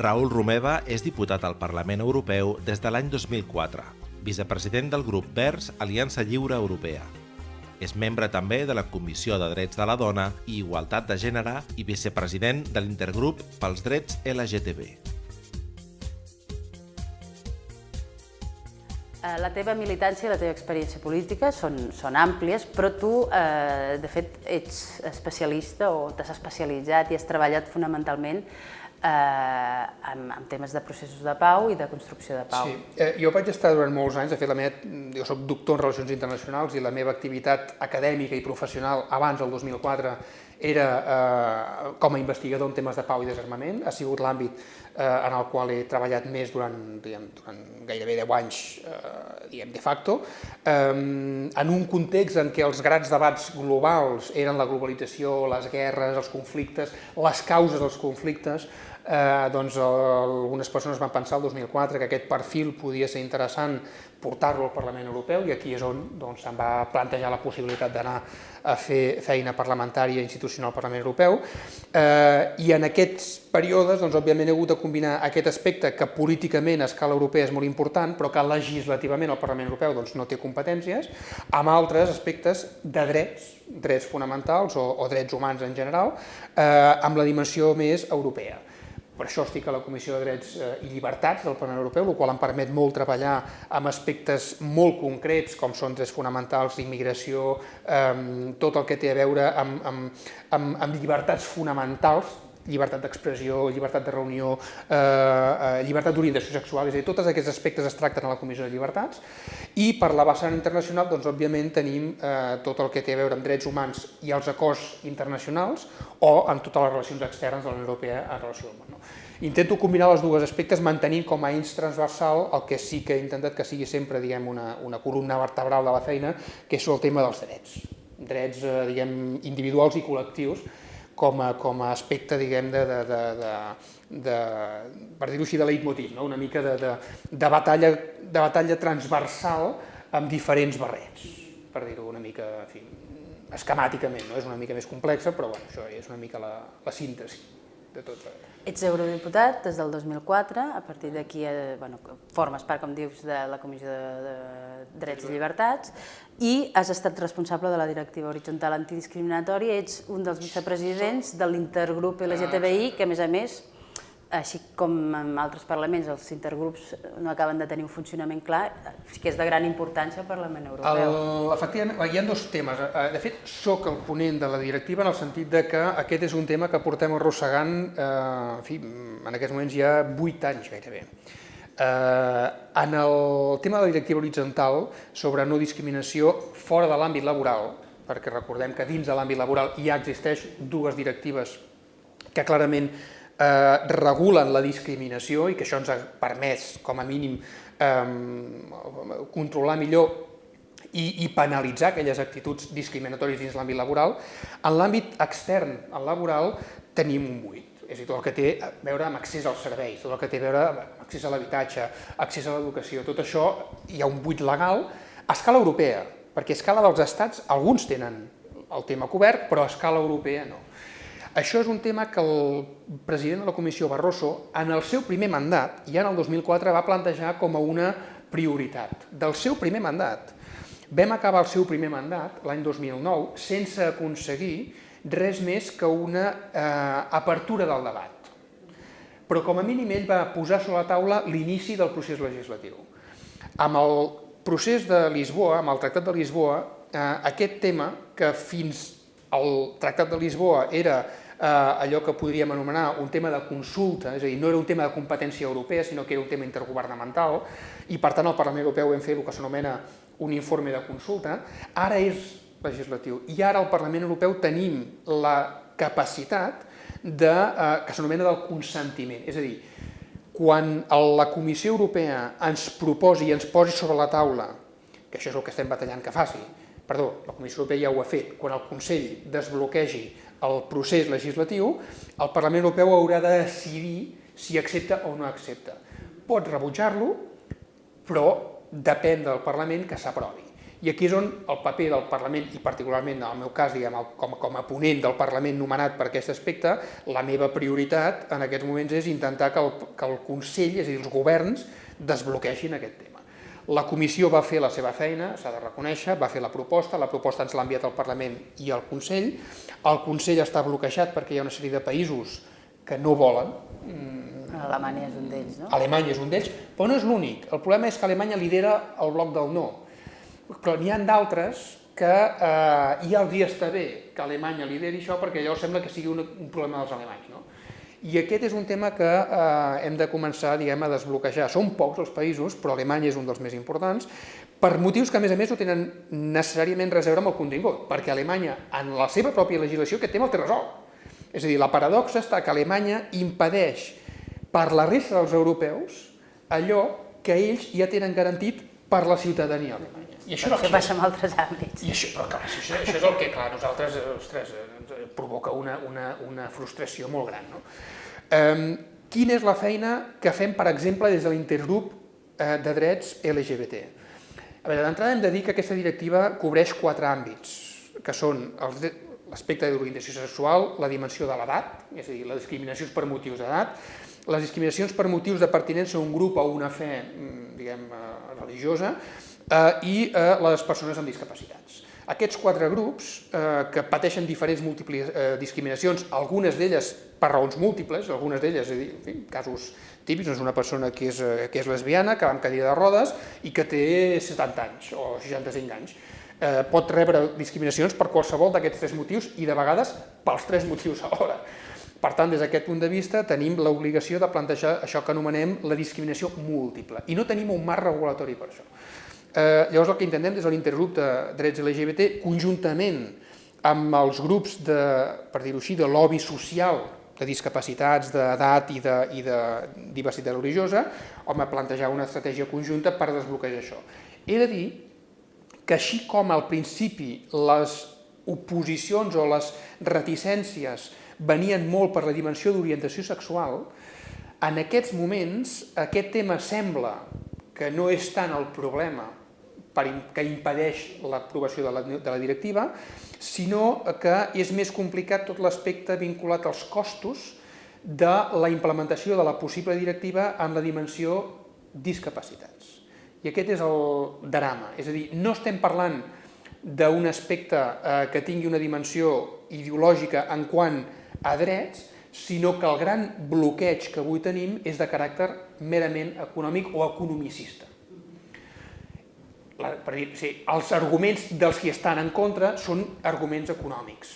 Raül Romeva és diputat al Parlament Europeu des de l'any 2004, vicepresident del grup Verds Aliança Lliure Europea. És membre també de la Comissió de Drets de la Dona i Igualtat de Gènere i vicepresident de l'Intergrup pels Drets LGTB. Eh, la teva militància i la teva experiència política són, són àmplies, però tu, eh, de fet, ets especialista o t'has especialitzat i has treballat fonamentalment eh, en, en temes de processos de pau i de construcció de pau. Sí, eh, jo vaig estar durant molts anys, de fet, la meva, jo soc doctor en Relacions Internacionals i la meva activitat acadèmica i professional abans del 2004 era eh, com a investigador en temes de pau i desarmament, ha sigut l'àmbit eh, en el qual he treballat més durant, diguem, durant gairebé 10 anys eh, diguem, de facto, eh, en un context en què els grans debats globals eren la globalització, les guerres, els conflictes, les causes dels conflictes, eh, doncs algunes persones van pensar el 2004 que aquest perfil podia ser interessant portar-lo al Parlament Europeu i aquí és on doncs, se'n va plantejar la possibilitat d'anar a fer feina parlamentària institucional al Parlament Europeu eh, i en aquests períodes doncs, òbviament he hagut de combinar aquest aspecte que políticament a escala europea és molt important però que legislativament el Parlament Europeu doncs, no té competències amb altres aspectes de drets, drets fonamentals o, o drets humans en general eh, amb la dimensió més europea. Per això estic a la Comissió de Drets eh, i Llibertats del Parlament Europeu, el qual em permet molt treballar amb aspectes molt concrets, com són drets fonamentals, immigració, eh, tot el que té a veure amb, amb, amb, amb llibertats fonamentals, llibertat d'expressió, llibertat de reunió, eh, eh, llibertat d'orientació sexual, és a dir, tots aquests aspectes es tracten a la Comissió de Llibertats i per la vessant internacional, doncs, òbviament, tenim eh, tot el que té a veure amb drets humans i els acords internacionals o amb totes les relacions externes de la Unió Europea en relació amb món. No? Intento combinar els dos aspectes mantenint com a eix transversal el que sí que he intentat que sigui sempre diguem, una, una columna vertebral de la feina, que és el tema dels drets. Drets eh, diguem, individuals i col·lectius, com a, com a aspecte, diguem, de, de, de, de, de per dir-ho així, de leitmotiv, no? una mica de, de, de, batalla, de batalla transversal amb diferents barrets, per dir-ho una mica, en fi, esquemàticament, no? és una mica més complexa, però bueno, això és una mica la, la síntesi de tot. Ets eurodiputat des del 2004, a partir d'aquí eh, bueno, formes part, com dius, de la Comissió de, de Drets i Llibertats i has estat responsable de la Directiva Horitzontal Antidiscriminatori, ets un dels vicepresidents de l'intergrup LGTBI, que a més a més així com en altres parlaments els intergrups no acaben de tenir un funcionament clar, sí que és de gran importància al Parlament Europeu. El, efectivament, hi ha dos temes. Eh, de fet, sóc el ponent de la directiva en el sentit de que aquest és un tema que portem arrossegant, eh, en fi, en aquests moments ja 8 anys gairebé. Eh, en el tema de la directiva horitzontal sobre no discriminació fora de l'àmbit laboral, perquè recordem que dins de l'àmbit laboral ja existeix dues directives que clarament eh, regulen la discriminació i que això ens ha permès, com a mínim, controlar millor i, i penalitzar aquelles actituds discriminatòries dins l'àmbit laboral, en l'àmbit extern, al laboral, tenim un buit. És a dir, tot el que té a veure amb accés als serveis, tot el que té a veure amb accés a l'habitatge, accés a l'educació, tot això hi ha un buit legal a escala europea, perquè a escala dels estats alguns tenen el tema cobert, però a escala europea no. Això és un tema que el president de la Comissió Barroso, en el seu primer mandat, ja en el 2004, va plantejar com a una prioritat del seu primer mandat. Vam acabar el seu primer mandat, l'any 2009, sense aconseguir res més que una eh, apertura del debat. Però com a mínim ell va posar sobre la taula l'inici del procés legislatiu. Amb el procés de Lisboa, amb el Tractat de Lisboa, eh, aquest tema, que fins al Tractat de Lisboa era allò que podríem anomenar un tema de consulta, és a dir, no era un tema de competència europea, sinó que era un tema intergovernamental, i per tant al Parlament Europeu vam fer el que s'anomena un informe de consulta, ara és legislatiu. I ara al Parlament Europeu tenim la capacitat de, eh, que s'anomena del consentiment, és a dir, quan la Comissió Europea ens proposi i ens posi sobre la taula, que això és el que estem batallant que faci, perdó, la Comissió Europea ja ho ha fet, quan el Consell desbloquegi el procés legislatiu, el Parlament Europeu haurà de decidir si accepta o no accepta. Pot rebutjar-lo, però depèn del Parlament que s'aprovi. I aquí és on el paper del Parlament, i particularment en el meu cas, diguem, com, com a ponent del Parlament nomenat per aquest aspecte, la meva prioritat en aquests moments és intentar que el, que el Consell, és a dir, els governs, desbloqueixin aquest tema. La comissió va fer la seva feina, s'ha de reconèixer, va fer la proposta, la proposta ens l'ha enviat al Parlament i al Consell. El Consell està bloquejat perquè hi ha una sèrie de països que no volen. Alemanya és un d'ells, no? Alemanya és un d'ells, però no és l'únic. El problema és que Alemanya lidera el bloc del no però n'hi ha d'altres que eh, ja els hi està bé que Alemanya lideri això perquè llavors sembla que sigui un, un problema dels alemanys. No? I aquest és un tema que eh, hem de començar diguem, a desbloquejar. Són pocs els països, però Alemanya és un dels més importants, per motius que a més a més no tenen necessàriament res a veure amb el contingut, perquè Alemanya, en la seva pròpia legislació, aquest tema el té resolt. És a dir, la paradoxa està que Alemanya impedeix per la resta dels europeus allò que ells ja tenen garantit per la ciutadania alemanya. I això, això passa en altres àmbits. I això, però clar, això, això és el que, clar, nosaltres, ostres, ens provoca una, una, una frustració molt gran. No? Um, quina és la feina que fem, per exemple, des de l'intergrup eh, de drets LGBT? A veure, d'entrada hem de dir que aquesta directiva cobreix quatre àmbits, que són l'aspecte de l'orientació sexual, la dimensió de l'edat, és a dir, les discriminacions per motius d'edat, les discriminacions per motius de pertinença a un grup o una fe, mm, diguem, eh, religiosa, eh, i eh, les persones amb discapacitats. Aquests quatre grups, eh, que pateixen diferents eh, discriminacions, algunes d'elles per raons múltiples, algunes d'elles, en fi, casos típics, és una persona que és, eh, que és lesbiana, que va amb cadira de rodes i que té 70 anys o 65 anys, eh, pot rebre discriminacions per qualsevol d'aquests tres motius i de vegades pels tres motius alhora. Per tant, des d'aquest punt de vista, tenim l'obligació de plantejar això que anomenem la discriminació múltiple i no tenim un marc regulatori per això. Eh, llavors el que intentem des de l'intergrup de drets LGBT, conjuntament amb els grups de, per dir-ho així, de lobby social de discapacitats, d'edat i, de, i de diversitat religiosa, home, plantejar una estratègia conjunta per desbloquejar això. He de dir que així com al principi les oposicions o les reticències venien molt per la dimensió d'orientació sexual, en aquests moments aquest tema sembla que no és tant el problema per, que impedeix l'aprovació de, la, de la directiva, sinó que és més complicat tot l'aspecte vinculat als costos de la implementació de la possible directiva en la dimensió discapacitats. I aquest és el drama, és a dir, no estem parlant d'un aspecte eh, que tingui una dimensió ideològica en quant a drets, sinó que el gran bloqueig que avui tenim és de caràcter merament econòmic o economicista la, per dir, sí, els arguments dels qui estan en contra són arguments econòmics,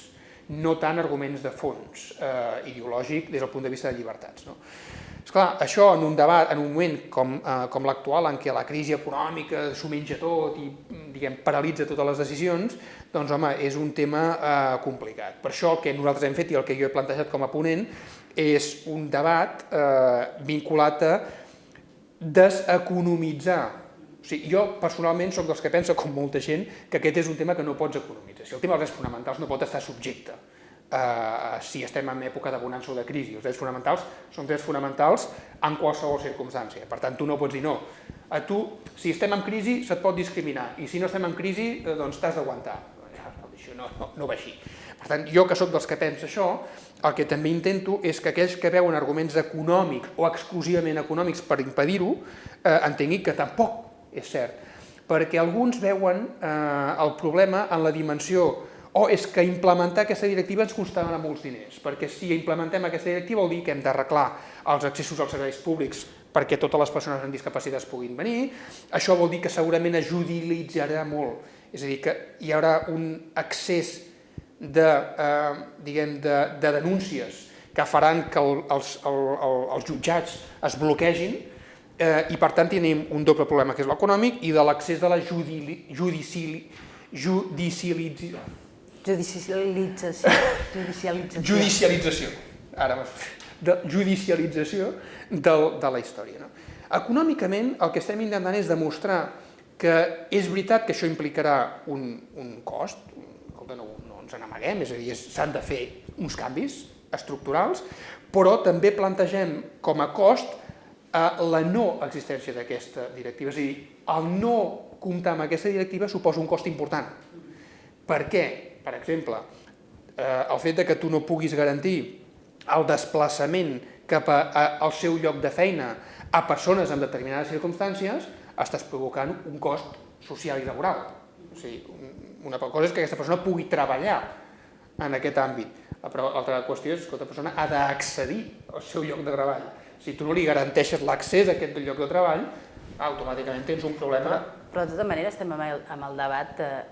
no tant arguments de fons eh, ideològic des del punt de vista de llibertats. No? Esclar, això en un debat, en un moment com, eh, com l'actual, en què la crisi econòmica s'ho menja tot i diguem, paralitza totes les decisions, doncs home, és un tema eh, complicat. Per això el que nosaltres hem fet i el que jo he plantejat com a ponent és un debat eh, vinculat a deseconomitzar o sigui, jo personalment sóc dels que pensa, com molta gent, que aquest és un tema que no pots economitzar. Si el tema dels drets fonamentals no pot estar subjecte uh, si estem en època de bonança o de crisi. Els drets fonamentals són drets fonamentals en qualsevol circumstància. Per tant, tu no pots dir no. A tu, si estem en crisi, se't pot discriminar, i si no estem en crisi, eh, doncs t'has d'aguantar. Això no, no, no va així. Per tant, jo que sóc dels que pensa això, el que també intento és que aquells que veuen arguments econòmics o exclusivament econòmics per impedir-ho, eh, entenguin que tampoc és cert, perquè alguns veuen eh, el problema en la dimensió o és que implementar aquesta directiva ens costarà molts diners, perquè si implementem aquesta directiva vol dir que hem d'arreglar els accessos als serveis públics perquè totes les persones amb discapacitats puguin venir, això vol dir que segurament ajudilitzarà molt, és a dir, que hi haurà un accés de, eh, diguem, de, de denúncies que faran que el, els, el, el, els jutjats es bloquegin, eh, i per tant tenim un doble problema que és l'econòmic i de l'accés de la judicialització. Judicialització. Judicialització. Judicialització. Ara de judicialització del, de la història. No? Econòmicament el que estem intentant és demostrar que és veritat que això implicarà un, un cost, escolta, no, no ens n'amaguem, és a dir, s'han de fer uns canvis estructurals, però també plantegem com a cost la no existència d'aquesta directiva, és a dir, el no comptar amb aquesta directiva suposa un cost important. Per què? Per exemple, eh, el fet de que tu no puguis garantir el desplaçament cap a, a, al seu lloc de feina a persones en determinades circumstàncies, estàs provocant un cost social i laboral. O sigui, una cosa és que aquesta persona pugui treballar en aquest àmbit, però l'altra qüestió és que aquesta persona ha d'accedir al seu lloc de treball. Si tu no li garanteixes l'accés a aquest lloc de treball, automàticament tens un problema. Però, però de tota manera estem amb el, amb el debat eh,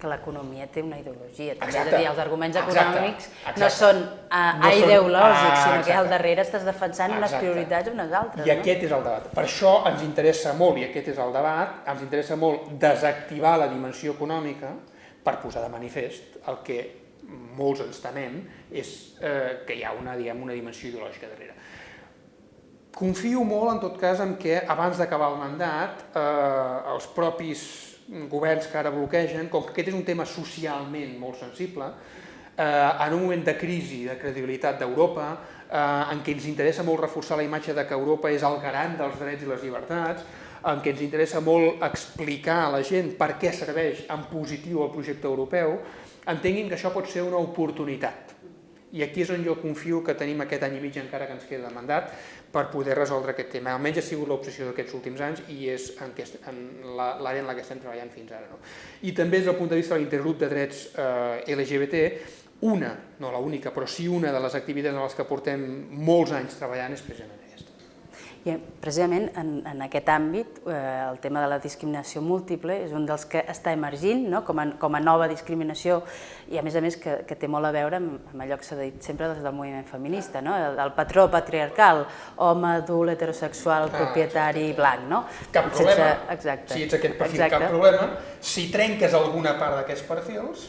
que l'economia té una ideologia. També. Exacte. És a dir, els arguments Exacte. econòmics Exacte. no són a, No a són- ideològics, Ah, sinó que exacte. al darrere estàs defensant unes Exacte. prioritats o unes altres. I aquest és el debat. Per això ens interessa molt, i aquest és el debat, ens interessa molt desactivar la dimensió econòmica per posar de manifest el que molts ens temem és eh, que hi ha una, diguem, una dimensió ideològica darrere. Confio molt, en tot cas, en que abans d'acabar el mandat, eh, els propis governs que ara bloquegen, com que aquest és un tema socialment molt sensible, eh, en un moment de crisi de credibilitat d'Europa, eh, en què ens interessa molt reforçar la imatge de que Europa és el garant dels drets i les llibertats, en què ens interessa molt explicar a la gent per què serveix en positiu el projecte europeu, entenguin que això pot ser una oportunitat. I aquí és on jo confio que tenim aquest any i mig encara que ens queda de mandat per poder resoldre aquest tema. Almenys ha sigut l'obsessió d'aquests últims anys i és en, l'àrea en la que estem treballant fins ara. No? I també des del punt de vista de l'intergrup de drets eh, LGBT, una, no la única, però sí una de les activitats en les que portem molts anys treballant és precisament. I precisament en, en aquest àmbit, eh, el tema de la discriminació múltiple és un dels que està emergint no? com, a, com a nova discriminació i a més a més que, que té molt a veure amb, amb allò que s'ha dit sempre des del moviment feminista, no? el, el patró patriarcal, home adult, heterosexual, Ah, propietari, blanc. No? Cap problema, exacte. si ets aquest perfil, exacte. cap problema. Si trenques alguna part d'aquests perfils,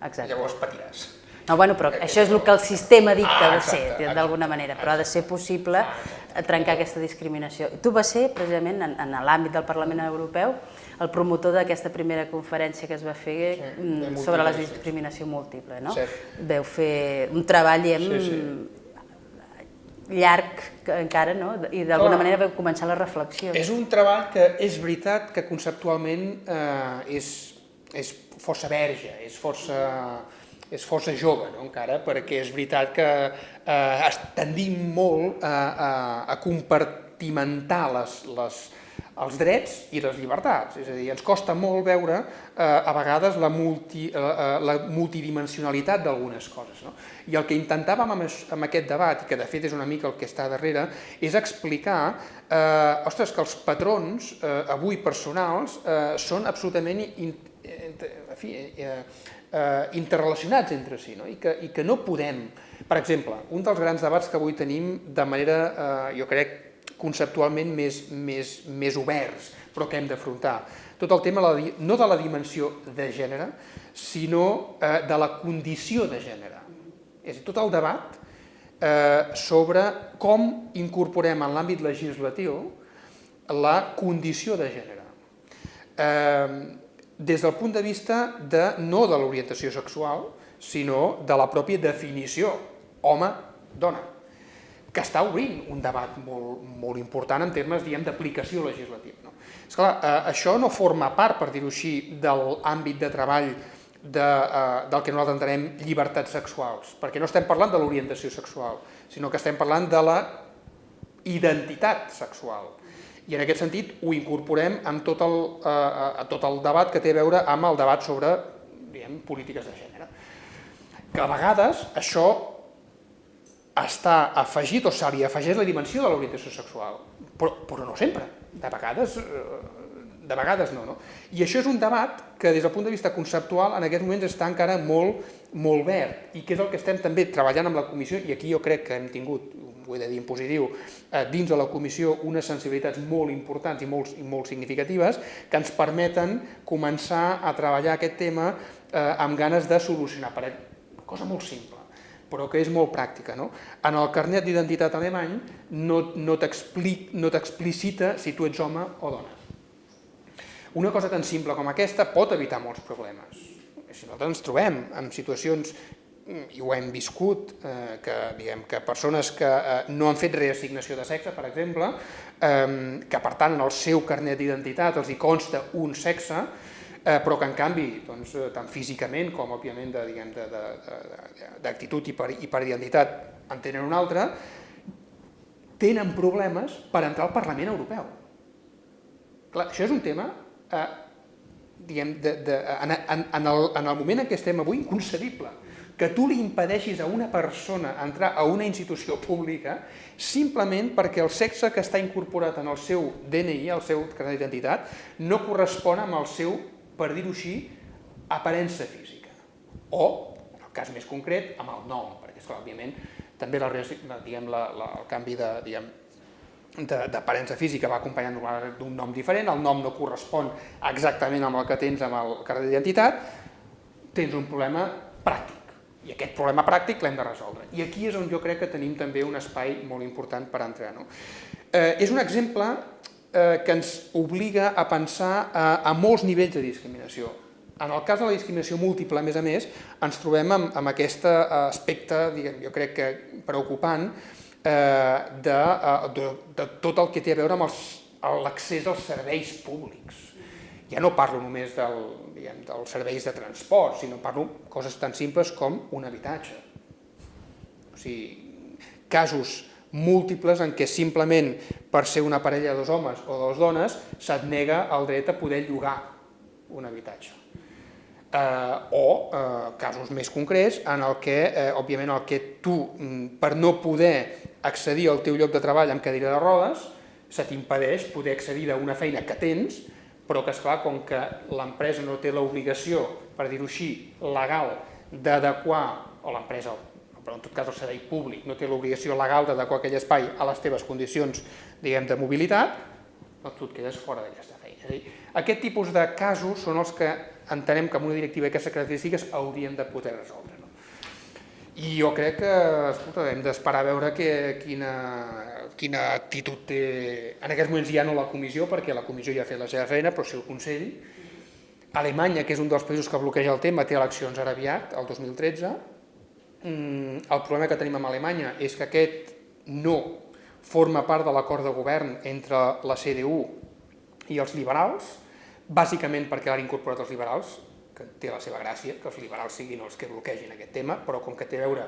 Exacte. llavors patiràs. No, bueno, però això és el que el sistema dicta Ah, de exacte, ser, exacte. d'alguna manera, però ha de ser possible eh, trencar aquesta discriminació. Tu vas ser, precisament, en, en l'àmbit del Parlament Europeu, el promotor d'aquesta primera conferència que es va fer Sí, mm, de sobre la discriminació múltiple, no? Cert. Veu fer un treball, diguem, Sí, sí. llarg encara, no? I d'alguna manera veu començar la reflexió. És un treball que és veritat que conceptualment eh, és, és força verge, és força, és força jove no, encara, perquè és veritat que eh, tendim molt a, a, a compartimentar les, les, els drets i les llibertats. És a dir, ens costa molt veure eh, a vegades la, multi, eh, eh, la multidimensionalitat d'algunes coses. No? I el que intentàvem amb, amb aquest debat, i que de fet és una mica el que està darrere, és explicar eh, ostres, que els patrons eh, avui personals eh, són absolutament in, in, en fi, eh, eh, interrelacionats entre si, no? I, que, i que no podem... Per exemple, un dels grans debats que avui tenim de manera, eh, jo crec, conceptualment més, més, més oberts, però que hem d'afrontar. Tot el tema, no de la dimensió de gènere, sinó eh, de la condició de gènere. És dir, tot el debat eh, sobre com incorporem en l'àmbit legislatiu la condició de gènere. Eh, des del punt de vista de, no de l'orientació sexual, sinó de la pròpia definició home-dona, que està obrint un debat molt, molt important en termes d'aplicació legislativa. No? Esclar, eh, això no forma part, per dir-ho així, de l'àmbit de treball de, eh, del que nosaltres entenem llibertats sexuals, perquè no estem parlant de l'orientació sexual, sinó que estem parlant de la identitat sexual. I en aquest sentit ho incorporem amb tot el, eh, a tot el debat que té a veure amb el debat sobre diguem, polítiques de gènere. Que a vegades això està afegit o se li afegeix la dimensió de l'orientació sexual, però, però no sempre. De vegades, eh, de vegades no, no. I això és un debat que des del punt de vista conceptual en aquests moments està encara molt, molt verd i que és el que estem també treballant amb la comissió i aquí jo crec que hem tingut, ho he de dir en positiu, eh, dins de la comissió unes sensibilitats molt importants i molt, i molt significatives que ens permeten començar a treballar aquest tema eh, amb ganes de solucionar. Per cosa molt simple però que és molt pràctica. No? En el carnet d'identitat alemany no, no t'explicita si tu ets home o dona. Una cosa tan simple com aquesta pot evitar molts problemes. Si nosaltres ens trobem en situacions i ho hem viscut, eh, que, diguem, que persones que eh, no han fet reassignació de sexe, per exemple, eh, que per tant en el seu carnet d'identitat els hi consta un sexe, eh, però que en canvi, doncs, eh, tant físicament com òbviament d'actitud i, per, i per identitat en tenen un altre, tenen problemes per entrar al Parlament Europeu. Clar, això és un tema eh, diguem, de, de, en, en, en, el, en el moment en què estem avui inconcebible que tu li impedeixis a una persona entrar a una institució pública simplement perquè el sexe que està incorporat en el seu DNI, el seu carnet d'identitat, no correspon amb el seu, per dir-ho així, aparença física. O, en el cas més concret, amb el nom, perquè, esclar, òbviament, també la, diguem, la, la, el canvi de, diguem, d'aparença física va acompanyant d'un nom diferent, el nom no correspon exactament amb el que tens amb el carnet d'identitat, tens un problema pràctic i aquest problema pràctic l'hem de resoldre. I aquí és on jo crec que tenim també un espai molt important per entrar. No? Eh, és un exemple eh, que ens obliga a pensar a, a molts nivells de discriminació. En el cas de la discriminació múltiple, a més a més, ens trobem amb, amb aquest eh, aspecte, diguem, jo crec que preocupant, eh, de, eh, de, de tot el que té a veure amb l'accés als serveis públics ja no parlo només del, diguem, dels serveis de transport, sinó parlo coses tan simples com un habitatge. O sigui, casos múltiples en què simplement per ser una parella de dos homes o dos dones se't nega el dret a poder llogar un habitatge. Eh, o eh, casos més concrets en el que, eh, òbviament, el que tu, mm, per no poder accedir al teu lloc de treball amb cadira de rodes, se t'impedeix poder accedir a una feina que tens però que, esclar, com que l'empresa no té l'obligació, per dir-ho així, legal, d'adequar, o l'empresa, però en tot cas el servei públic, no té l'obligació legal d'adequar aquell espai a les teves condicions, diguem, de mobilitat, doncs tu et quedes fora d'aquesta feina. És a dir, aquest tipus de casos són els que entenem que amb una directiva d'aquestes característiques hauríem de poder resoldre. I jo crec que escolta, hem d'esperar a veure que, quina, quina actitud té... En aquests moments ja no la comissió, perquè la comissió ja ha fet la seva feina, però sí el Consell. Alemanya, que és un dels països que bloqueja el tema, té eleccions ara aviat, el 2013. Mm, el problema que tenim amb Alemanya és que aquest no forma part de l'acord de govern entre la CDU i els liberals, bàsicament perquè l'han incorporat els liberals, que té la seva gràcia, que els liberals siguin els que bloquegin aquest tema, però com que té a veure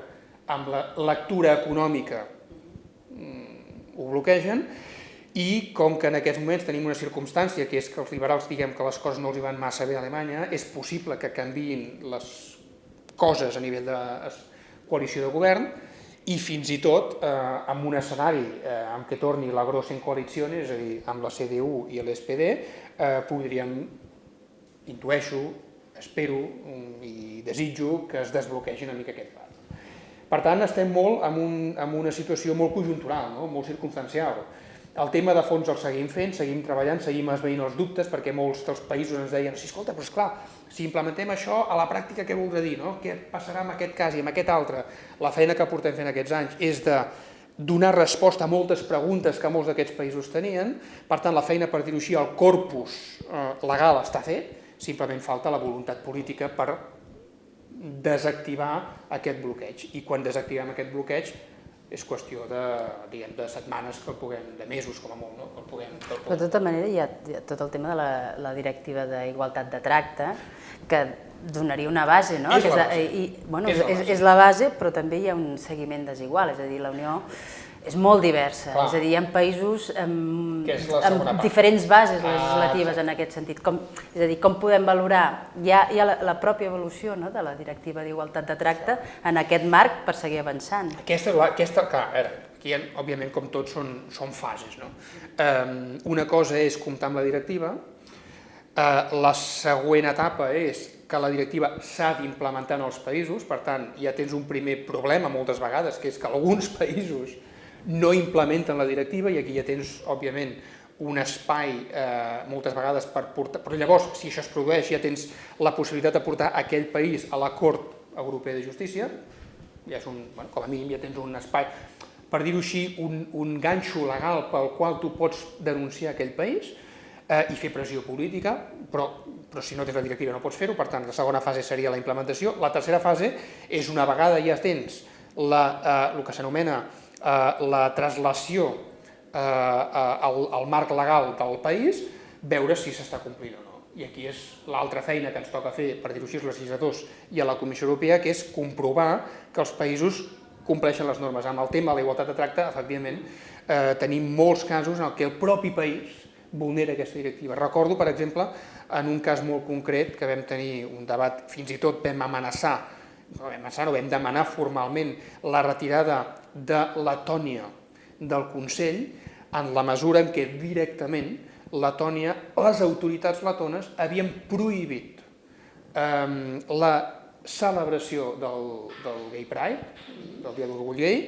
amb la lectura econòmica mm, ho bloquegen, i com que en aquests moments tenim una circumstància que és que els liberals diguem que les coses no els hi van massa bé a Alemanya, és possible que canviïn les coses a nivell de coalició de govern i fins i tot eh, amb un escenari eh, en què torni la grossa en coalició, és a dir, amb la CDU i l'SPD, eh, podríem, intueixo, espero i desitjo que es desbloquegi una mica aquest pas. Per tant, estem molt en, un, en una situació molt conjuntural, no? molt circumstancial. El tema de fons el seguim fent, seguim treballant, seguim esveint els dubtes, perquè molts dels països ens deien sí, escolta, però esclar, si implementem això a la pràctica què voldrà dir? No? Què passarà amb aquest cas i amb aquest altre? La feina que portem fent aquests anys és de donar resposta a moltes preguntes que molts d'aquests països tenien, per tant, la feina, per dir-ho així, el corpus eh, legal està fet, simplement falta la voluntat política per desactivar aquest bloqueig. I quan desactivem aquest bloqueig és qüestió de, diguem, de setmanes que el puguem, de mesos com a molt, no? que el puguem, que el puguem. Però de tota manera hi ha, hi ha tot el tema de la, la directiva d'igualtat de tracte, que donaria una base, no? És la base. I, bueno, és, la base. És, és la base, però també hi ha un seguiment desigual, és a dir, la Unió és molt diversa, Clar. és a dir, hi ha països amb, amb diferents bases legislatives ah, en aquest sentit. Com, és a dir, com podem valorar, hi ha, hi ha la, la pròpia evolució no, de la directiva d'igualtat de tracte en aquest marc per seguir avançant. Aquesta, aquesta clar, a veure, aquí, ha, òbviament, com tots, són, són fases. No? Um, una cosa és comptar amb la directiva, uh, la següent etapa és que la directiva s'ha d'implementar en els països, per tant, ja tens un primer problema moltes vegades, que és que alguns països no implementen la directiva i aquí ja tens, òbviament, un espai eh, moltes vegades per portar... Però llavors, si això es produeix, ja tens la possibilitat de portar aquell país a la Cort Europea de Justícia, ja és un, bueno, com a mínim ja tens un espai, per dir-ho així, un, un ganxo legal pel qual tu pots denunciar aquell país eh, i fer pressió política, però però si no tens la directiva no pots fer-ho, per tant, la segona fase seria la implementació. La tercera fase és una vegada ja tens la, eh, el que s'anomena la traslació eh, al, al marc legal del país, veure si s'està complint o no. I aquí és l'altra feina que ens toca fer, per dir-ho així, els legisladors i a la Comissió Europea, que és comprovar que els països compleixen les normes. Amb el tema de la igualtat de tracte, efectivament, eh, tenim molts casos en què el propi país vulnera aquesta directiva. Recordo, per exemple, en un cas molt concret que vam tenir un debat, fins i tot vam amenaçar, no vam no vam demanar formalment la retirada de Letònia del Consell en la mesura en què directament Letònia, les autoritats letones havien prohibit eh, la celebració del, del Gay Pride, del Dia d'Orgull Gay,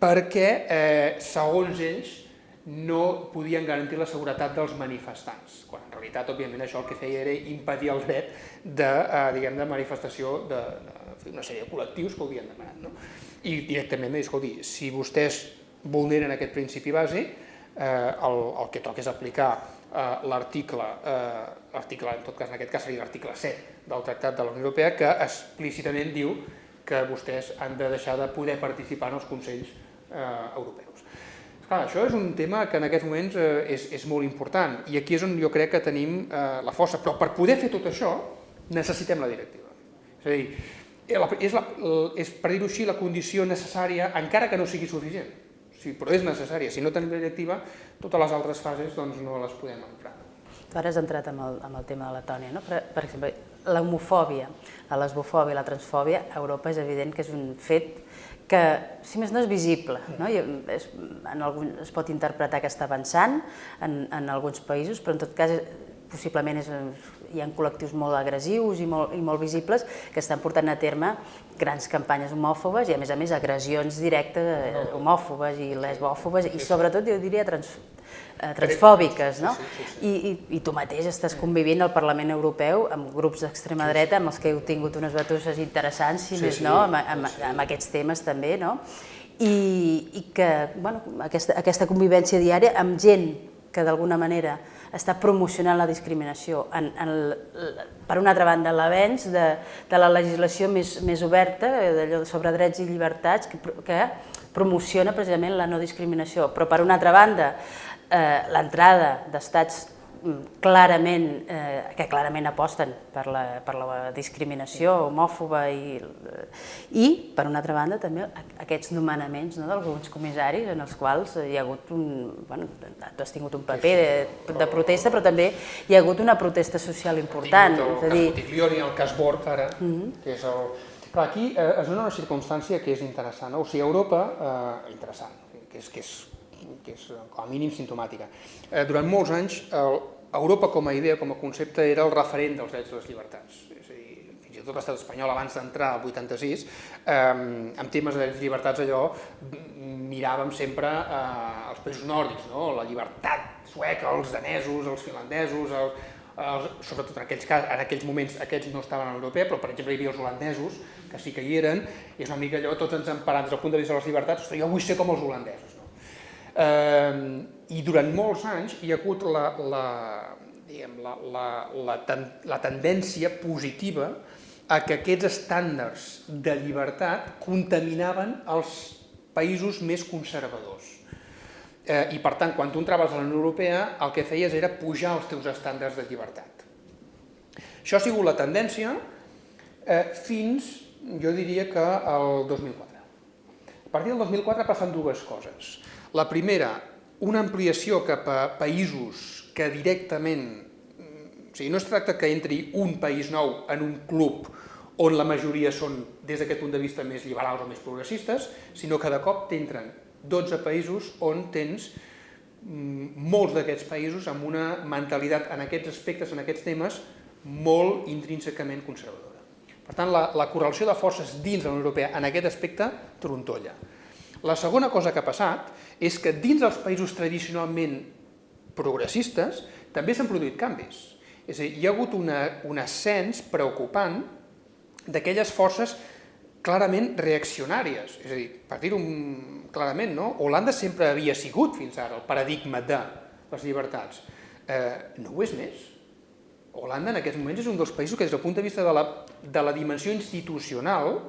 perquè, eh, segons ells, no podien garantir la seguretat dels manifestants, quan en realitat, òbviament, això el que feia era impedir el dret de, eh, diguem, de manifestació de, de una sèrie de col·lectius que ho havien demanat. No? I directament dir, escolti, si vostès vulneren aquest principi base, eh, el, el que toca és aplicar eh, l'article, eh, l'article, en tot cas, en aquest cas seria l'article 7 del Tractat de la Unió Europea, que explícitament diu que vostès han de deixar de poder participar en els Consells eh, europeus. Clar, això és un tema que en aquests moments eh, és, és molt important i aquí és on jo crec que tenim eh, la força, però per poder fer tot això necessitem la directiva. És a dir, és, la, és per dir-ho així, la condició necessària, encara que no sigui suficient, sí, però és necessària. Si no tenim la directiva, totes les altres fases doncs, no les podem emprar. Tu ara has entrat amb el, amb el tema de Letònia, no? per, per exemple, l'homofòbia, la lesbofòbia, la transfòbia, a Europa és evident que és un fet que, si més no, és visible. No? I és, en algun, es pot interpretar que està avançant en, en alguns països, però en tot cas possiblement és, hi ha col·lectius molt agressius i molt, i molt visibles que estan portant a terme grans campanyes homòfobes i a més a més agressions directes eh, homòfobes i lesbòfobes i sobretot jo diria trans, eh, transfòbiques, no? I, i, I tu mateix estàs convivint al Parlament Europeu amb grups d'extrema dreta amb els que heu tingut unes batusses interessants, si més no, amb, amb, amb aquests temes també, no? I, i que bueno, aquesta, aquesta convivència diària amb gent que d'alguna manera està promocionant la discriminació. En, en, per una altra banda, l'avenç de, de la legislació més, més oberta, d'allò sobre drets i llibertats, que, que promociona precisament la no discriminació. Però per una altra banda, eh, l'entrada d'estats clarament, eh, que clarament aposten per la, per la discriminació homòfoba i, i, per una altra banda, també aquests nomenaments no, d'alguns comissaris en els quals hi ha hagut un... Bueno, tu has tingut un paper de, de protesta, però també hi ha hagut una protesta social important. El, és a dir... Cas el cas Borg, ara, mm -hmm. que és el... Però aquí eh, és una circumstància que és interessant. No? O sigui, Europa, eh, interessant, que és, que és que és com a mínim sintomàtica. Eh, durant molts anys, el, Europa com a idea, com a concepte, era el referent dels drets i les llibertats. És a dir, fins i tot l'estat espanyol, abans d'entrar al 86, eh, en temes de drets i llibertats allò, miràvem sempre eh, els països nòrdics, no? la llibertat sueca, els danesos, els finlandesos, el, els, sobretot en aquells, cas, en aquells moments aquests no estaven a l'europea, però per exemple hi havia els holandesos, que sí que hi eren, i és una mica allò, tots ens emparant des del punt de vista de les llibertats, jo vull ser com els holandesos. Eh, I durant molts anys hi ha hagut la, la, diguem, la, la, la, ten, la tendència positiva a que aquests estàndards de llibertat contaminaven els països més conservadors. Eh, I per tant, quan tu entraves a la Unió Europea, el que feies era pujar els teus estàndards de llibertat. Això ha sigut la tendència eh, fins, jo diria que el 2004. A partir del 2004 passen dues coses. La primera, una ampliació cap a països que directament, o sigui, no es tracta que entri un país nou en un club on la majoria són, des d'aquest punt de vista, més liberals o més progressistes, sinó que de cop t'entren 12 països on tens mm, molts d'aquests països amb una mentalitat en aquests aspectes, en aquests temes, molt intrínsecament conservadora. Per tant, la, la correlació de forces dins de la Unió Europea en aquest aspecte trontolla. La segona cosa que ha passat és que dins dels països tradicionalment progressistes també s'han produït canvis. És a dir, hi ha hagut una, un ascens preocupant d'aquelles forces clarament reaccionàries. És a dir, per dir-ho clarament, no? Holanda sempre havia sigut fins ara el paradigma de les llibertats. Eh, no ho és més. Holanda en aquests moments és un dels països que des del punt de vista de la, de la dimensió institucional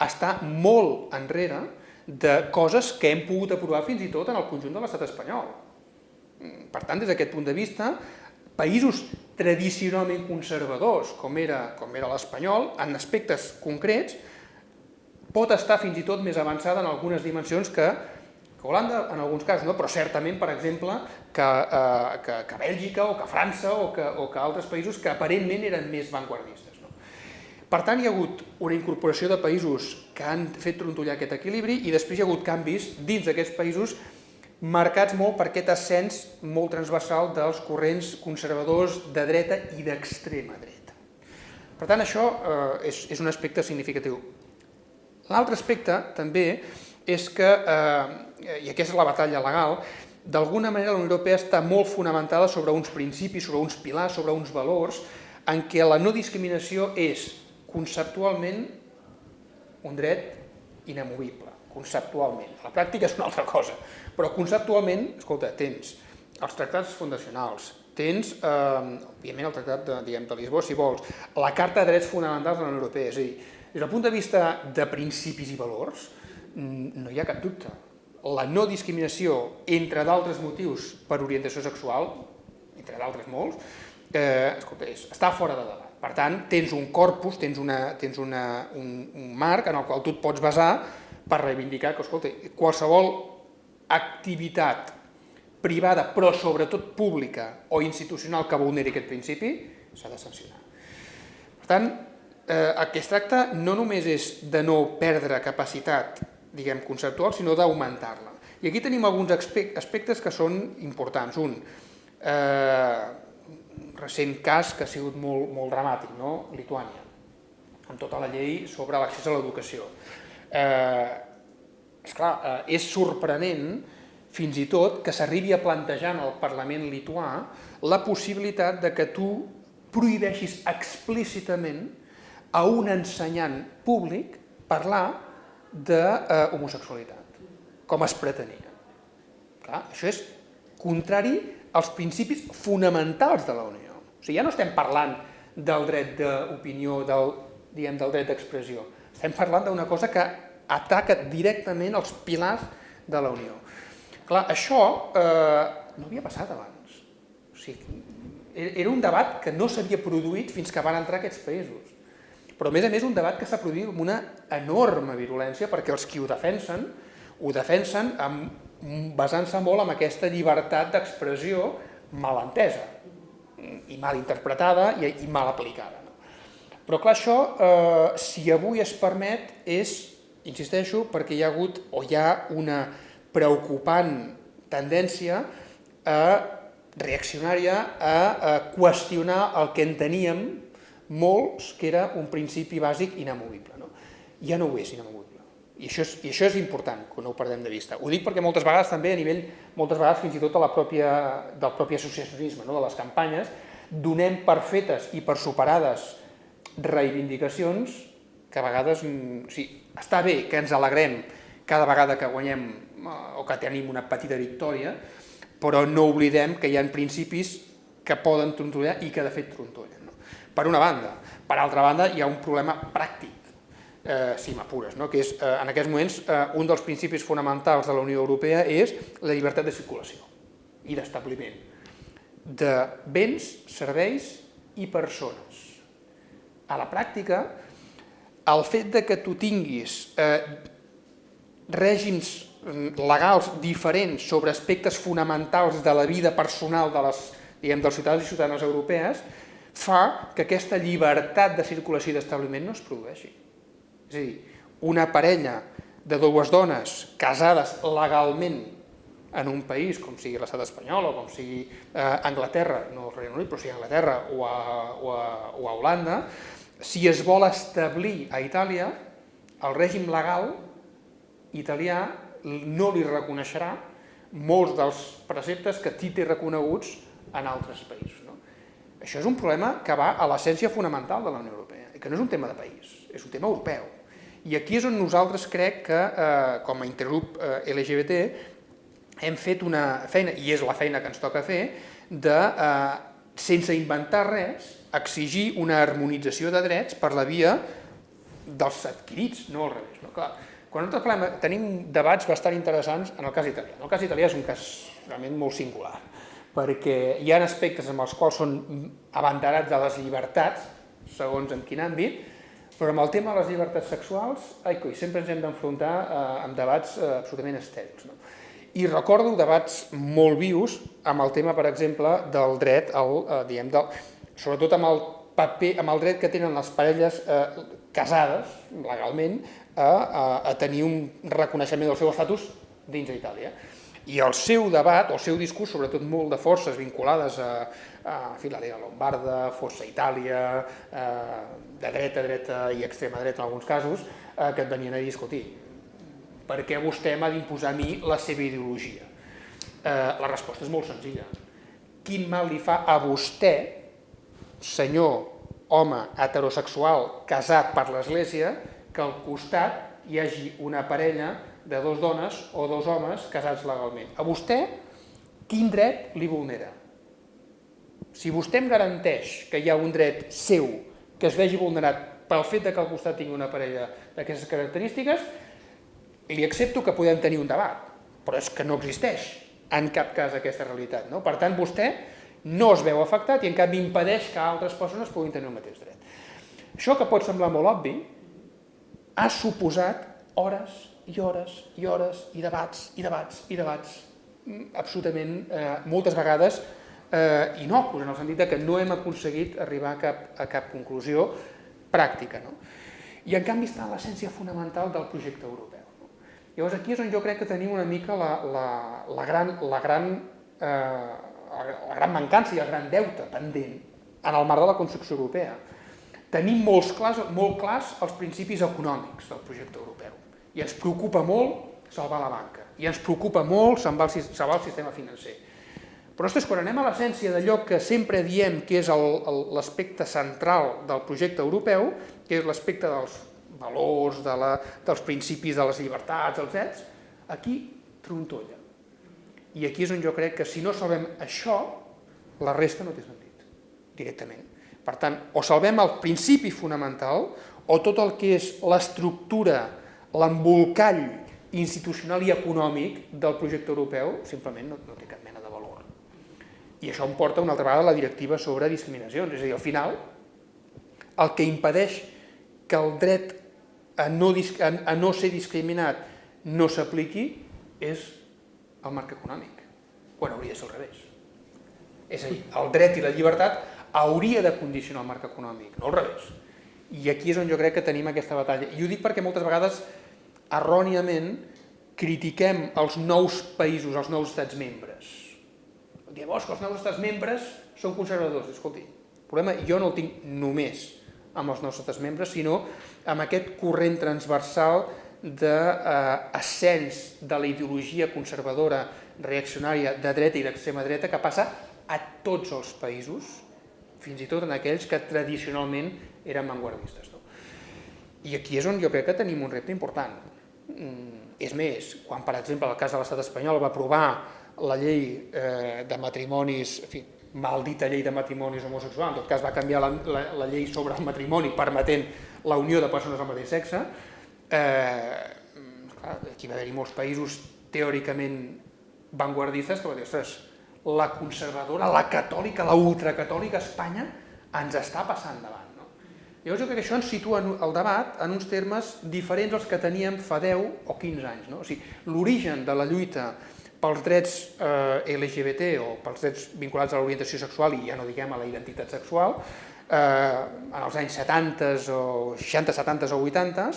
està molt enrere de coses que hem pogut aprovar fins i tot en el conjunt de l'estat espanyol. Per tant, des d'aquest punt de vista, països tradicionalment conservadors, com era, com era l'espanyol, en aspectes concrets, pot estar fins i tot més avançada en algunes dimensions que, que Holanda, en alguns casos, no? però certament, per exemple, que, eh, que, que Bèlgica o que França o que, o que altres països que aparentment eren més vanguardistes. No? Per tant, hi ha hagut una incorporació de països que han fet trontollar aquest equilibri i després hi ha hagut canvis dins d'aquests països marcats molt per aquest ascens molt transversal dels corrents conservadors de dreta i d'extrema dreta. Per tant, això eh, és, és un aspecte significatiu. L'altre aspecte també és que, eh, i aquesta és la batalla legal, d'alguna manera la Unió Europea està molt fonamentada sobre uns principis, sobre uns pilars, sobre uns valors, en què la no discriminació és conceptualment un dret inamovible, conceptualment. La pràctica és una altra cosa, però conceptualment, escolta, tens els tractats fundacionals, tens, eh, òbviament, el tractat de, diguem, de Lisboa, si vols, la Carta de Drets Fonamentals de la Unió Europea, és a dir, des del punt de vista de principis i valors, no hi ha cap dubte. La no discriminació, entre d'altres motius per orientació sexual, entre d'altres molts, eh, escolta, és, està fora de debat. Per tant, tens un corpus, tens, una, tens una, un, un marc en el qual tu et pots basar per reivindicar que, escolta, qualsevol activitat privada, però sobretot pública o institucional que vulneri aquest principi, s'ha de sancionar. Per tant, eh, el que es tracta no només és de no perdre capacitat diguem, conceptual, sinó d'augmentar-la. I aquí tenim alguns aspectes que són importants. Un, eh, recent cas que ha sigut molt, molt dramàtic, no? Lituània, amb tota la llei sobre l'accés a l'educació. Eh, esclar, eh, és sorprenent fins i tot que s'arribi a plantejar en el Parlament lituà la possibilitat de que tu prohibeixis explícitament a un ensenyant públic parlar d'homosexualitat, com es pretenia. Clar, això és contrari als principis fonamentals de la Unió. O sigui, ja no estem parlant del dret d'opinió, del, diguem, del dret d'expressió. Estem parlant d'una cosa que ataca directament els pilars de la Unió. Clar, això eh, no havia passat abans. O sigui, era un debat que no s'havia produït fins que van entrar aquests països però a més a més un debat que s'ha produït amb una enorme virulència perquè els qui ho defensen, ho defensen basant-se molt en aquesta llibertat d'expressió mal entesa i mal interpretada i, i mal aplicada. No? Però clar, això, eh, si avui es permet, és, insisteixo, perquè hi ha hagut o hi ha una preocupant tendència a reaccionària a, a qüestionar el que enteníem molts que era un principi bàsic inamovible. No? Ja no ho és inamovible. I això és, I això és important, que no ho perdem de vista. Ho dic perquè moltes vegades també a nivell, moltes vegades fins i tot a la pròpia, del propi associacionisme, no? de les campanyes, donem per fetes i per superades reivindicacions que a vegades, mm, sí, està bé que ens alegrem cada vegada que guanyem eh, o que tenim una petita victòria, però no oblidem que hi ha principis que poden trontollar i que de fet trontollen per una banda. Per altra banda, hi ha un problema pràctic, eh, si m'apures, no? que és, eh, en aquests moments, eh, un dels principis fonamentals de la Unió Europea és la llibertat de circulació i d'establiment de béns, serveis i persones. A la pràctica, el fet de que tu tinguis eh, règims mm, legals diferents sobre aspectes fonamentals de la vida personal de les, diguem, dels ciutadans i ciutadanes europees fa que aquesta llibertat de circulació i d'establiment no es produeixi. És a dir, una parella de dues dones casades legalment en un país, com sigui l'estat espanyol o com sigui eh, Anglaterra, no el Regne Unit, però sigui Anglaterra o a, o, a, o a Holanda, si es vol establir a Itàlia, el règim legal italià no li reconeixerà molts dels preceptes que té reconeguts en altres països. Això és un problema que va a l'essència fonamental de la Unió Europea, i que no és un tema de país, és un tema europeu. I aquí és on nosaltres crec que, eh, com a intergrup eh, LGBT, hem fet una feina, i és la feina que ens toca fer, de eh, sense inventar res, exigir una harmonització de drets per la via dels adquirits, no al revés. No? Clar, quan nosaltres parlem, tenim debats bastant interessants en el cas italià. El cas italià és un cas realment molt singular, perquè hi ha aspectes en els quals són abanderats de les llibertats, segons en quin àmbit, però amb el tema de les llibertats sexuals, ai, coi, sempre ens hem d'enfrontar eh, amb debats eh, absolutament estèrils. No? I recordo debats molt vius amb el tema, per exemple, del dret, al, eh, diguem, del, sobretot amb el paper, amb el dret que tenen les parelles eh, casades, legalment, a, a, a tenir un reconeixement del seu estatus dins d'Itàlia. I el seu debat, o el seu discurs, sobretot molt de forces vinculades a, a fi, la Lega Lombarda, Força Itàlia, eh, de dreta, dreta i extrema dreta en alguns casos, eh, que et venien a discutir per què vostè m'ha d'imposar a mi la seva ideologia? Eh, la resposta és molt senzilla. Quin mal li fa a vostè, senyor, home heterosexual casat per l'Església, que al costat hi hagi una parella de dos dones o dos homes casats legalment? A vostè, quin dret li vulnera? Si vostè em garanteix que hi ha un dret seu que es vegi vulnerat pel fet de que al costat tingui una parella d'aquestes característiques, li accepto que podem tenir un debat, però és que no existeix en cap cas aquesta realitat. No? Per tant, vostè no es veu afectat i en canvi impedeix que altres persones puguin tenir el mateix dret. Això que pot semblar molt obvi ha suposat hores i hores i hores i debats i debats i debats mm, absolutament eh, moltes vegades eh, inocus, en el sentit que no hem aconseguit arribar a cap, a cap conclusió pràctica. No? I en canvi està l'essència fonamental del projecte europeu. Llavors aquí és on jo crec que tenim una mica la, la, la, gran, la, gran, eh, la gran mancança i el gran deute pendent en el marc de la construcció europea. Tenim molts clars, molt clars els principis econòmics del projecte europeu i ens preocupa molt salvar la banca i ens preocupa molt salvar el, salvar el sistema financer. Però ostres, quan anem a l'essència d'allò que sempre diem que és l'aspecte central del projecte europeu, que és l'aspecte dels valors, de la, dels principis de les llibertats, els drets, aquí trontolla. I aquí és on jo crec que si no salvem això, la resta no té sentit, directament. Per tant, o salvem el principi fonamental, o tot el que és l'estructura, l'embolcall institucional i econòmic del projecte europeu, simplement no, no té cap. I això em porta una altra vegada a la directiva sobre discriminacions. És a dir, al final, el que impedeix que el dret a no, a, no ser discriminat no s'apliqui és el marc econòmic, quan hauria de ser al revés. És a dir, el dret i la llibertat hauria de condicionar el marc econòmic, no al revés. I aquí és on jo crec que tenim aquesta batalla. I ho dic perquè moltes vegades, erròniament, critiquem els nous països, els nous estats membres. Oh, que els nous estats membres són conservadors. Escolti, el problema jo no el tinc només amb els nous estats membres, sinó amb aquest corrent transversal d'ascens de, eh, de la ideologia conservadora, reaccionària, de dreta i d'extrema dreta, que passa a tots els països, fins i tot en aquells que tradicionalment eren vanguardistes. No? I aquí és on jo crec que tenim un repte important. Mm, és més, quan per exemple el cas de l'estat espanyol va aprovar la llei eh, de matrimonis, en fi, maldita llei de matrimonis homosexuals, en tot cas va canviar la, la, la llei sobre el matrimoni permetent la unió de persones del mateix sexe, eh, aquí va haver-hi molts països teòricament vanguardistes que va dir, ostres, la conservadora, la catòlica, la ultracatòlica Espanya ens està passant davant. No? Llavors jo crec que això ens situa el debat en uns termes diferents als que teníem fa 10 o 15 anys. No? O sigui, l'origen de la lluita pels drets eh, LGBT o pels drets vinculats a l'orientació sexual i ja no diguem a la identitat sexual, eh, en els anys 70 o 60, 70 o 80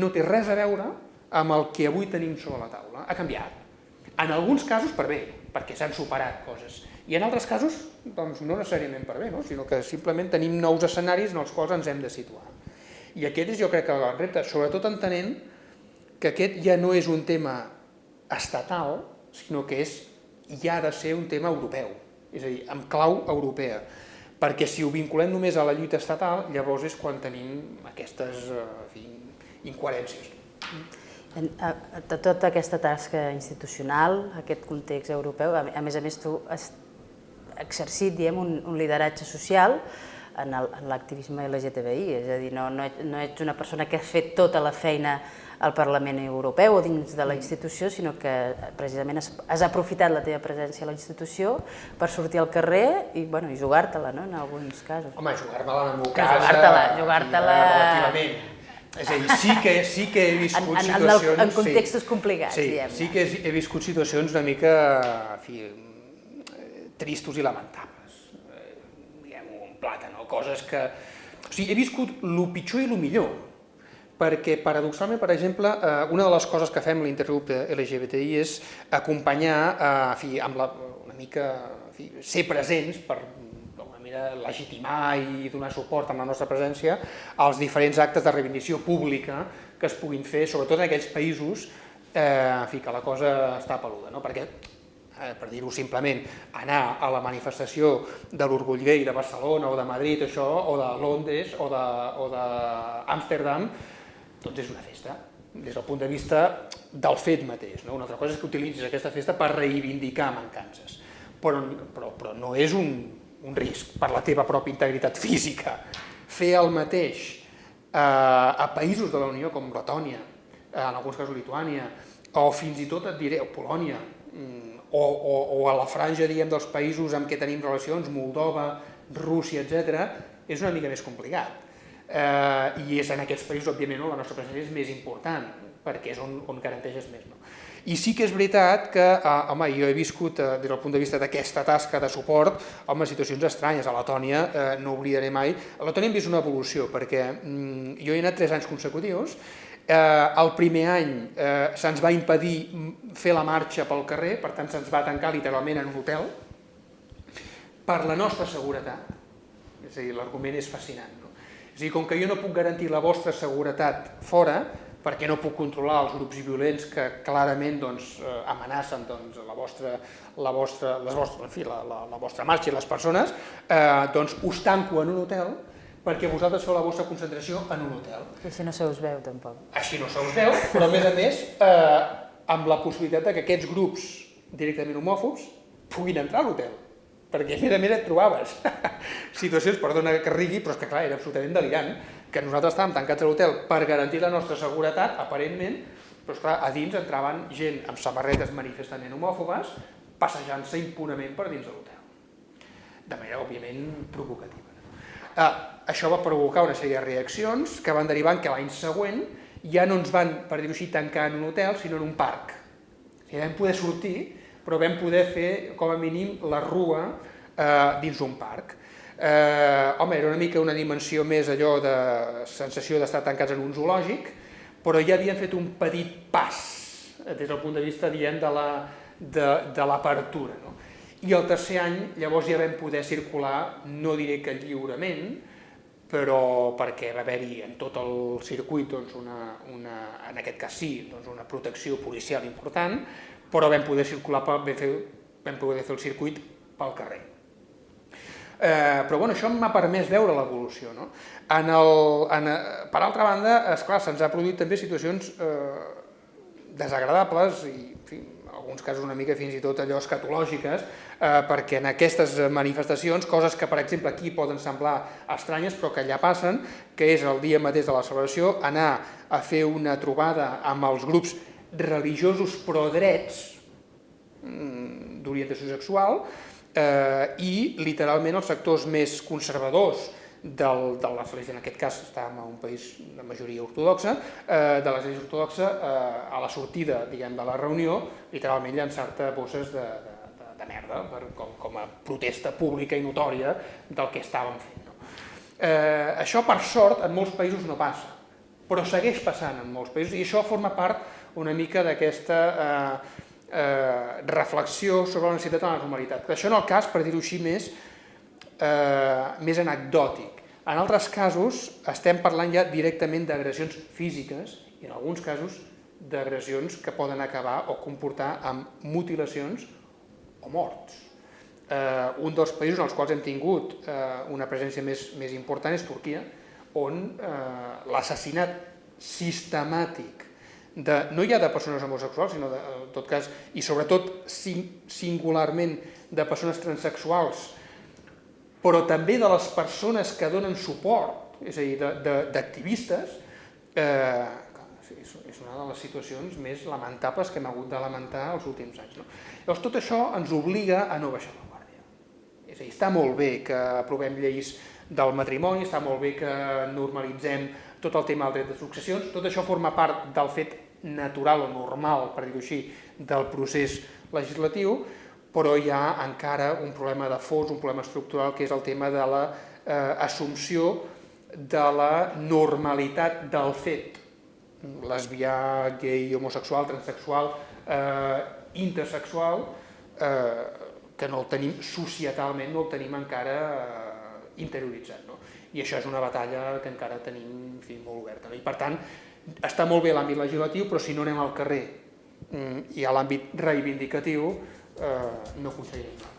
no té res a veure amb el que avui tenim sobre la taula. Ha canviat. En alguns casos per bé, perquè s'han superat coses. I en altres casos, doncs, no necessàriament per bé, no? sinó que simplement tenim nous escenaris en els quals ens hem de situar. I aquest és, jo crec, el repte, sobretot entenent que aquest ja no és un tema estatal, sinó que és, ja ha de ser un tema europeu, és a dir, amb clau europea perquè si ho vinculem només a la lluita estatal, llavors és quan tenim aquestes eh, en fi, incoherències. De tota aquesta tasca institucional, aquest context europeu, a més a més tu exercit diem, un, un lideratge social en l'activisme LGTBI, és a dir, no, no ets una persona que has fet tota la feina al Parlament Europeu o dins de la institució, sinó que precisament has, has aprofitat la teva presència a la institució per sortir al carrer i, bueno, i jugar-te-la, no?, en alguns casos. Home, jugar-me-la en el meu cas... Jugar-te-la, jugar-te-la... Relativament. És a dir, sí que, sí que he viscut en, en, situacions... En, en contextos sí, complicats, sí, diguem Sí que he, he viscut situacions una mica, en fi, tristos i lamentables. Eh, diguem-ho en plata, no? Coses que... O sigui, he viscut el pitjor i el millor perquè paradoxalment, per exemple, eh, una de les coses que fem l'intergrup LGBTI és acompanyar, eh, fi, amb la, una mica, fi, ser presents per legitimar i donar suport amb la nostra presència als diferents actes de reivindicació pública que es puguin fer, sobretot en aquells països eh, en fi, que la cosa està peluda, no? perquè eh, per dir-ho simplement, anar a la manifestació de l'orgull gay de Barcelona o de Madrid, això, o de Londres o d'Amsterdam, doncs és una festa, des del punt de vista del fet mateix. No? Una altra cosa és que utilitzis aquesta festa per reivindicar mancances, però, però, però no és un, un risc per la teva pròpia integritat física. Fer el mateix eh, a països de la Unió com Letònia, eh, en alguns casos Lituània, o fins i tot et diré, o Polònia, mm, o, o, o a la franja diguem, dels països amb què tenim relacions, Moldova, Rússia, etc., és una mica més complicat eh, i és en aquests països, òbviament, no, la nostra presència és més important, perquè és on, on garanteixes més. No? I sí que és veritat que, eh, home, jo he viscut, eh, des del punt de vista d'aquesta tasca de suport, home, situacions estranyes. A Letònia, eh, no oblidaré mai, a Letònia hem vist una evolució, perquè mm, jo he anat tres anys consecutius, eh, el primer any eh, se'ns va impedir fer la marxa pel carrer, per tant se'ns va tancar literalment en un hotel, per la nostra seguretat. És a dir, l'argument és fascinant. És a dir, com que jo no puc garantir la vostra seguretat fora, perquè no puc controlar els grups violents que clarament doncs, eh, amenacen doncs, la, vostra, la, vostra, les vostres, en fi, la, la, la vostra marxa i les persones, eh, doncs us tanco en un hotel perquè vosaltres feu la vostra concentració en un hotel. I així no se us veu, tampoc. Així no se us veu, però a més a més, eh, amb la possibilitat de que aquests grups directament homòfobs puguin entrar a l'hotel perquè a més a més et trobaves situacions, perdona que rigui, però és que clar, era absolutament delirant, que nosaltres estàvem tancats a l'hotel per garantir la nostra seguretat, aparentment, però esclar, a dins entraven gent amb samarretes manifestament homòfobes, passejant-se impunament per dins de l'hotel. De manera, òbviament, provocativa. Eh, això va provocar una sèrie de reaccions que van derivar que l'any següent ja no ens van, per dir-ho així, tancar en un hotel, sinó en un parc. O sigui, vam poder sortir però vam poder fer, com a mínim, la rua eh, dins un parc. Eh, home, era una mica una dimensió més allò de sensació d'estar tancats en un zoològic, però ja havien fet un petit pas eh, des del punt de vista, diem, de l'apertura. La, de, de no? I el tercer any, llavors ja vam poder circular, no diré que lliurement, però perquè va haver-hi en tot el circuit, doncs una, una, en aquest cas sí, doncs una protecció policial important, però vam poder circular, vam, fer, vam poder fer el circuit pel carrer. Eh, però bueno, això m'ha permès veure l'evolució. No? En el, en, per altra banda, esclar, se'ns ha produït també situacions eh, desagradables i en fi, en alguns casos una mica fins i tot allò escatològiques, eh, perquè en aquestes manifestacions, coses que per exemple aquí poden semblar estranyes però que allà passen, que és el dia mateix de la celebració, anar a fer una trobada amb els grups religiosos pro-drets mm, d'orientació sexual eh, i literalment els sectors més conservadors del, de l'Església, en aquest cas estàvem en un país de majoria ortodoxa, eh, de l'Església ortodoxa eh, a la sortida diguem, de la reunió, literalment llançar-te bosses de, de, de, de merda per, com, com a protesta pública i notòria del que estàvem fent. No? Eh, això, per sort, en molts països no passa, però segueix passant en molts països i això forma part una mica d'aquesta eh, eh, reflexió sobre la necessitat de la normalitat. Això en el cas, per dir-ho així, més, eh, més anecdòtic. En altres casos estem parlant ja directament d'agressions físiques i en alguns casos d'agressions que poden acabar o comportar amb mutilacions o morts. Eh, un dels països en els quals hem tingut eh, una presència més, més important és Turquia, on eh, l'assassinat sistemàtic de, no ja de persones homosexuals, sinó de, en tot cas, i sobretot singularment de persones transexuals, però també de les persones que donen suport, és a dir, d'activistes, eh, és una de les situacions més lamentables que hem hagut de lamentar els últims anys. No? Llavors, tot això ens obliga a no baixar la guàrdia. És a dir, està molt bé que aprovem lleis del matrimoni, està molt bé que normalitzem tot el tema del dret de successions, tot això forma part del fet natural o normal, per dir-ho així, del procés legislatiu, però hi ha encara un problema de fons, un problema estructural, que és el tema de l'assumpció la, eh, de la normalitat del fet. Lesbià, gay, homosexual, transsexual, eh, intersexual, eh, que no el tenim societalment, no el tenim encara eh, interioritzat. No? I això és una batalla que encara tenim en fi, molt oberta. No? I per tant, està molt bé l'àmbit legislatiu, però si no anem al carrer mm, i a l'àmbit reivindicatiu, eh, no aconseguirem res.